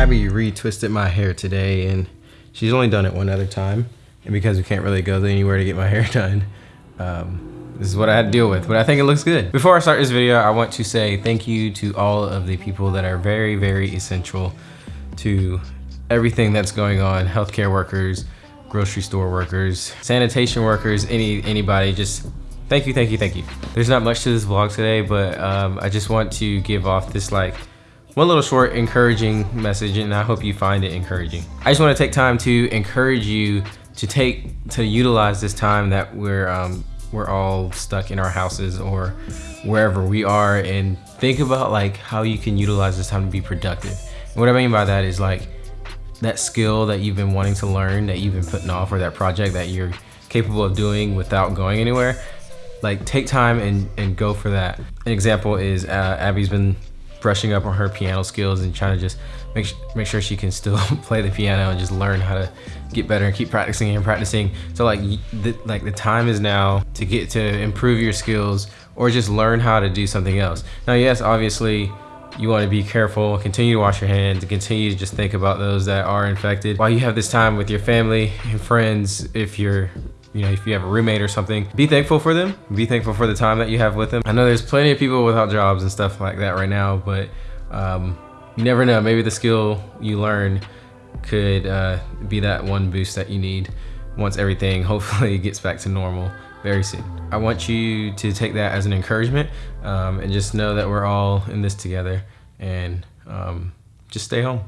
Abby retwisted my hair today and she's only done it one other time. And because we can't really go anywhere to get my hair done, um, this is what I had to deal with, but I think it looks good. Before I start this video, I want to say thank you to all of the people that are very, very essential to everything that's going on. Healthcare workers, grocery store workers, sanitation workers, any anybody, just thank you, thank you, thank you. There's not much to this vlog today, but um, I just want to give off this like one little short encouraging message and I hope you find it encouraging. I just want to take time to encourage you to take to utilize this time that we're um, we're all stuck in our houses or wherever we are and think about like how you can utilize this time to be productive. And what I mean by that is like that skill that you've been wanting to learn that you've been putting off or that project that you're capable of doing without going anywhere like take time and, and go for that. An example is uh, Abby's been brushing up on her piano skills and trying to just make, make sure she can still play the piano and just learn how to get better and keep practicing and practicing. So like the, like the time is now to get to improve your skills or just learn how to do something else. Now, yes, obviously you want to be careful, continue to wash your hands, continue to just think about those that are infected. While you have this time with your family and friends, if you're you know, if you have a roommate or something, be thankful for them. Be thankful for the time that you have with them. I know there's plenty of people without jobs and stuff like that right now, but um, you never know. Maybe the skill you learn could uh, be that one boost that you need once everything hopefully gets back to normal very soon. I want you to take that as an encouragement um, and just know that we're all in this together and um, just stay home.